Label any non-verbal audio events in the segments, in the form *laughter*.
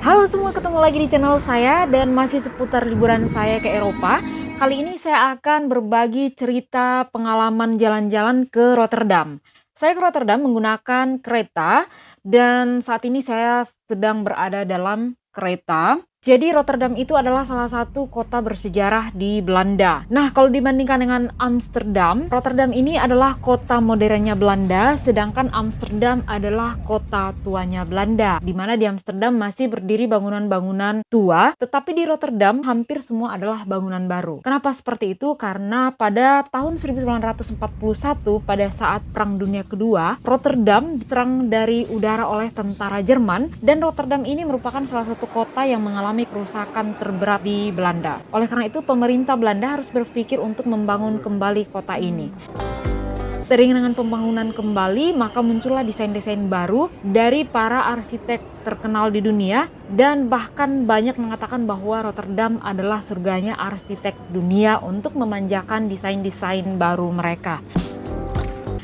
Halo semua, ketemu lagi di channel saya dan masih seputar liburan saya ke Eropa. Kali ini saya akan berbagi cerita pengalaman jalan-jalan ke Rotterdam. Saya ke Rotterdam menggunakan kereta dan saat ini saya sedang berada dalam kereta jadi Rotterdam itu adalah salah satu kota bersejarah di Belanda. Nah, kalau dibandingkan dengan Amsterdam, Rotterdam ini adalah kota modernnya Belanda, sedangkan Amsterdam adalah kota tuanya Belanda. Di mana di Amsterdam masih berdiri bangunan-bangunan tua, tetapi di Rotterdam hampir semua adalah bangunan baru. Kenapa seperti itu? Karena pada tahun 1941 pada saat Perang Dunia Kedua, Rotterdam diserang dari udara oleh tentara Jerman dan Rotterdam ini merupakan salah satu kota yang mengalami mengalami kerusakan terberat di Belanda. Oleh karena itu, pemerintah Belanda harus berpikir untuk membangun kembali kota ini. Sering dengan pembangunan kembali, maka muncullah desain-desain baru dari para arsitek terkenal di dunia dan bahkan banyak mengatakan bahwa Rotterdam adalah surganya arsitek dunia untuk memanjakan desain-desain baru mereka.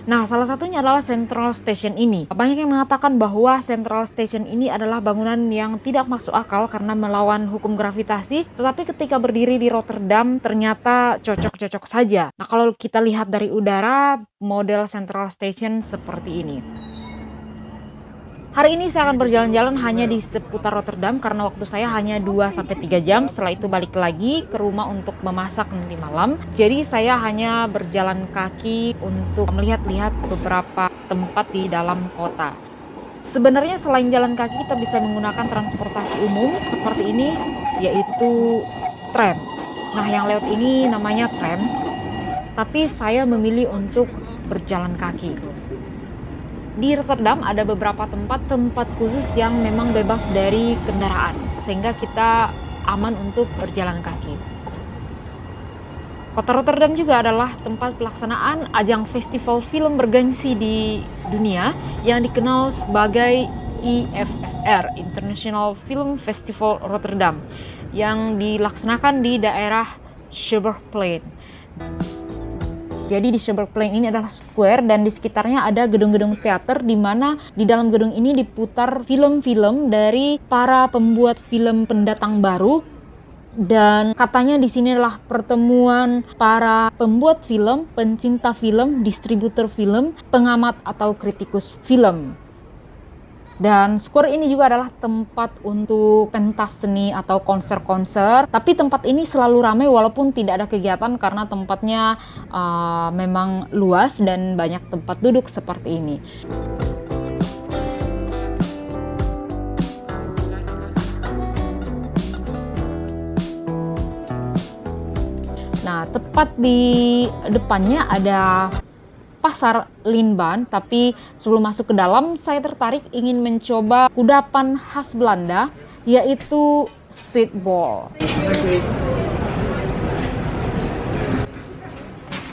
Nah, salah satunya adalah Central Station ini. Banyak yang mengatakan bahwa Central Station ini adalah bangunan yang tidak masuk akal karena melawan hukum gravitasi, tetapi ketika berdiri di Rotterdam ternyata cocok-cocok saja. Nah, kalau kita lihat dari udara, model Central Station seperti ini. Hari ini saya akan berjalan-jalan hanya di seputar Rotterdam karena waktu saya hanya 2-3 jam. Setelah itu balik lagi ke rumah untuk memasak nanti malam. Jadi saya hanya berjalan kaki untuk melihat-lihat beberapa tempat di dalam kota. Sebenarnya selain jalan kaki kita bisa menggunakan transportasi umum seperti ini yaitu tram. Nah yang lewat ini namanya tram. Tapi saya memilih untuk berjalan kaki di Rotterdam ada beberapa tempat-tempat khusus yang memang bebas dari kendaraan sehingga kita aman untuk berjalan kaki. Kota Rotterdam juga adalah tempat pelaksanaan ajang festival film bergengsi di dunia yang dikenal sebagai IFFR International Film Festival Rotterdam yang dilaksanakan di daerah Schouwburgplein. Jadi di Plain ini adalah square dan di sekitarnya ada gedung-gedung teater di mana di dalam gedung ini diputar film-film dari para pembuat film pendatang baru dan katanya di sini adalah pertemuan para pembuat film, pencinta film, distributor film, pengamat atau kritikus film. Dan Square ini juga adalah tempat untuk pentas seni atau konser-konser. Tapi tempat ini selalu ramai walaupun tidak ada kegiatan karena tempatnya uh, memang luas dan banyak tempat duduk seperti ini. Nah, tepat di depannya ada pasar Linban, tapi sebelum masuk ke dalam saya tertarik ingin mencoba kudapan khas Belanda yaitu sweet ball.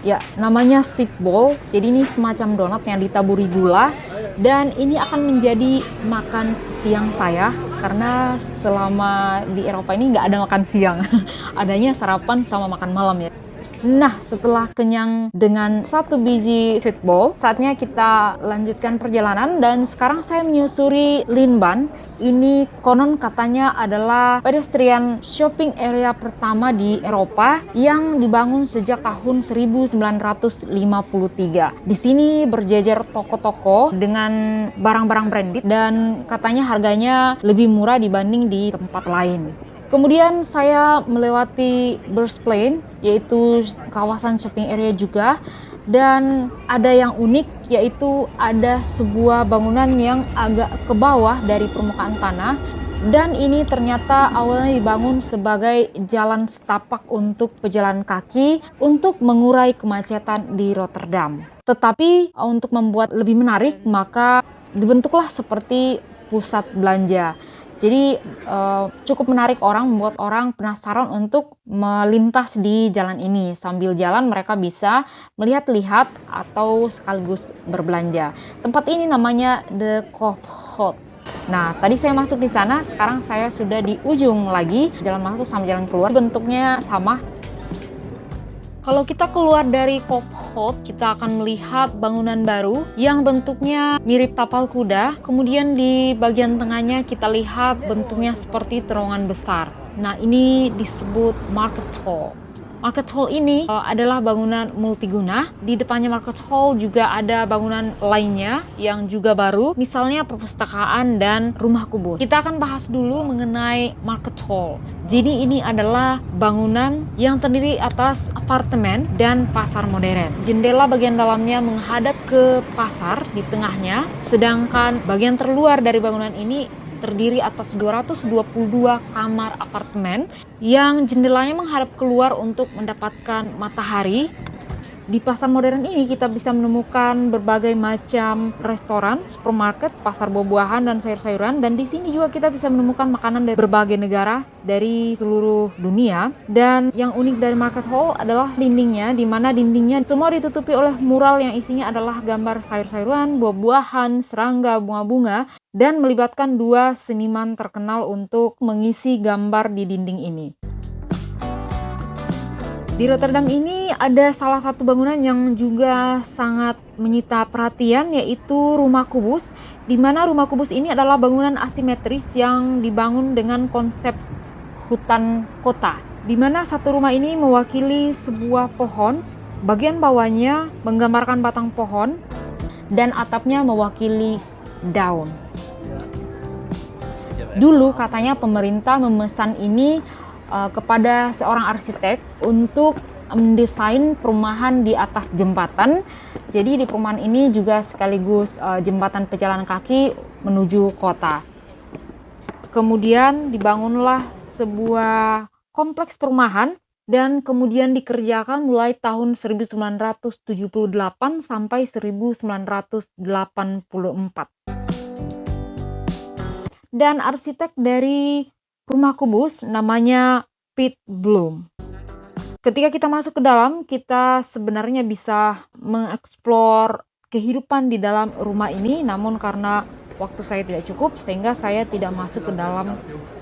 Ya, namanya sweet ball. Jadi ini semacam donat yang ditaburi gula dan ini akan menjadi makan siang saya karena selama di Eropa ini nggak ada makan siang. *laughs* Adanya sarapan sama makan malam ya. Nah, setelah kenyang dengan satu biji sweet ball, saatnya kita lanjutkan perjalanan dan sekarang saya menyusuri Linban. Ini konon katanya adalah pedestrian shopping area pertama di Eropa yang dibangun sejak tahun 1953. Di sini berjejer toko-toko dengan barang-barang branded dan katanya harganya lebih murah dibanding di tempat lain. Kemudian saya melewati Burst Plain, yaitu kawasan shopping area juga. Dan ada yang unik, yaitu ada sebuah bangunan yang agak ke bawah dari permukaan tanah. Dan ini ternyata awalnya dibangun sebagai jalan setapak untuk pejalan kaki untuk mengurai kemacetan di Rotterdam. Tetapi untuk membuat lebih menarik, maka dibentuklah seperti pusat belanja. Jadi uh, cukup menarik orang, membuat orang penasaran untuk melintas di jalan ini. Sambil jalan mereka bisa melihat-lihat atau sekaligus berbelanja. Tempat ini namanya The Hot. Nah, tadi saya masuk di sana, sekarang saya sudah di ujung lagi. Jalan masuk sama jalan keluar bentuknya sama. Kalau kita keluar dari Kophold, kita akan melihat bangunan baru yang bentuknya mirip tapal kuda. Kemudian di bagian tengahnya kita lihat bentuknya seperti terowongan besar. Nah, ini disebut Market Hall. Market Hall ini uh, adalah bangunan multiguna. Di depannya Market Hall juga ada bangunan lainnya yang juga baru, misalnya perpustakaan dan rumah kubur. Kita akan bahas dulu mengenai Market Hall. Jadi ini adalah bangunan yang terdiri atas apartemen dan pasar modern. Jendela bagian dalamnya menghadap ke pasar di tengahnya, sedangkan bagian terluar dari bangunan ini terdiri atas 222 kamar apartemen yang jendelanya menghadap keluar untuk mendapatkan matahari. Di pasar modern ini kita bisa menemukan berbagai macam restoran, supermarket, pasar buah-buahan dan sayur-sayuran. Dan di sini juga kita bisa menemukan makanan dari berbagai negara dari seluruh dunia. Dan yang unik dari market hall adalah dindingnya di mana dindingnya semua ditutupi oleh mural yang isinya adalah gambar sayur-sayuran, buah-buahan, serangga, bunga-bunga dan melibatkan dua seniman terkenal untuk mengisi gambar di dinding ini. Di Rotterdam ini ada salah satu bangunan yang juga sangat menyita perhatian yaitu Rumah Kubus di mana Rumah Kubus ini adalah bangunan asimetris yang dibangun dengan konsep hutan kota di mana satu rumah ini mewakili sebuah pohon bagian bawahnya menggambarkan batang pohon dan atapnya mewakili daun dulu katanya pemerintah memesan ini uh, kepada seorang arsitek untuk mendesain perumahan di atas jembatan. Jadi di perumahan ini juga sekaligus uh, jembatan pejalan kaki menuju kota. Kemudian dibangunlah sebuah kompleks perumahan dan kemudian dikerjakan mulai tahun 1978 sampai 1984. Dan arsitek dari rumah kubus namanya Pit Bloom. Ketika kita masuk ke dalam, kita sebenarnya bisa mengeksplor kehidupan di dalam rumah ini, namun karena waktu saya tidak cukup, sehingga saya tidak masuk ke dalam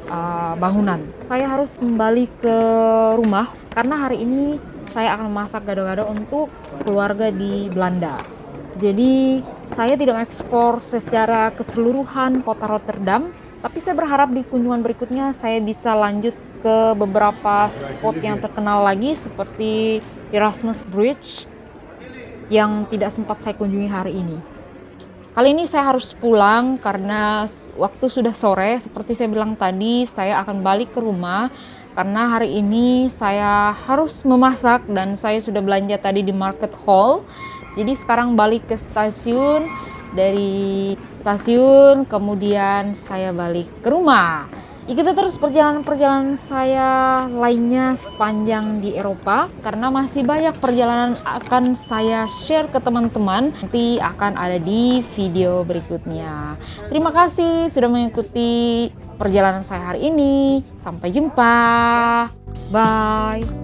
uh, bangunan. Saya harus kembali ke rumah karena hari ini saya akan memasak gado-gado untuk keluarga di Belanda. Jadi saya tidak mengekspor secara keseluruhan kota Rotterdam, tapi saya berharap di kunjungan berikutnya saya bisa lanjut ke beberapa spot yang terkenal lagi seperti Erasmus Bridge yang tidak sempat saya kunjungi hari ini. Kali ini saya harus pulang karena waktu sudah sore, seperti saya bilang tadi, saya akan balik ke rumah karena hari ini saya harus memasak dan saya sudah belanja tadi di market hall. Jadi sekarang balik ke stasiun dari stasiun kemudian saya balik ke rumah. Ikuti terus perjalanan-perjalanan saya lainnya sepanjang di Eropa karena masih banyak perjalanan akan saya share ke teman-teman. Nanti akan ada di video berikutnya. Terima kasih sudah mengikuti perjalanan saya hari ini. Sampai jumpa. Bye